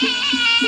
Yeah!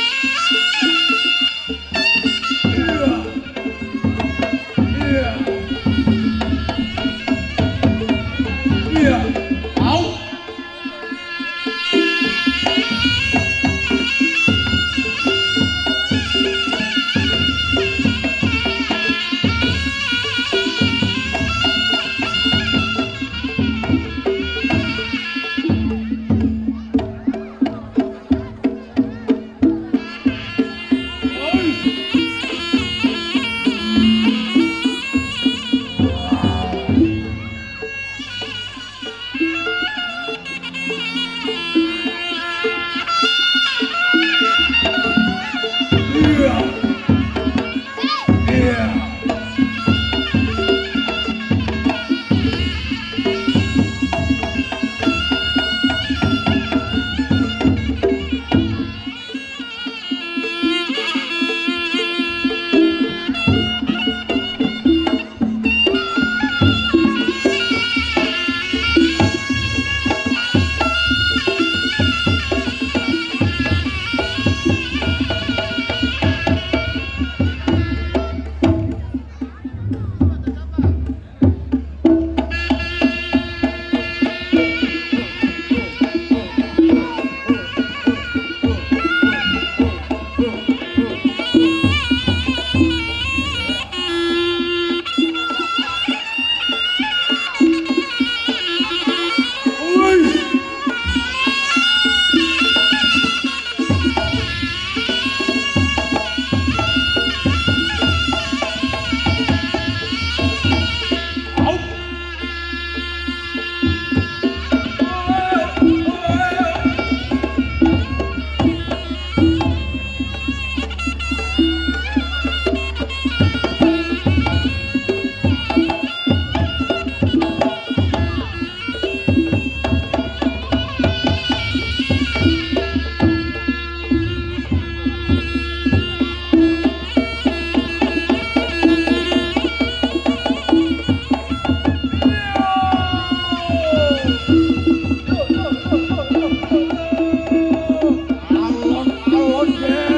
Yeah.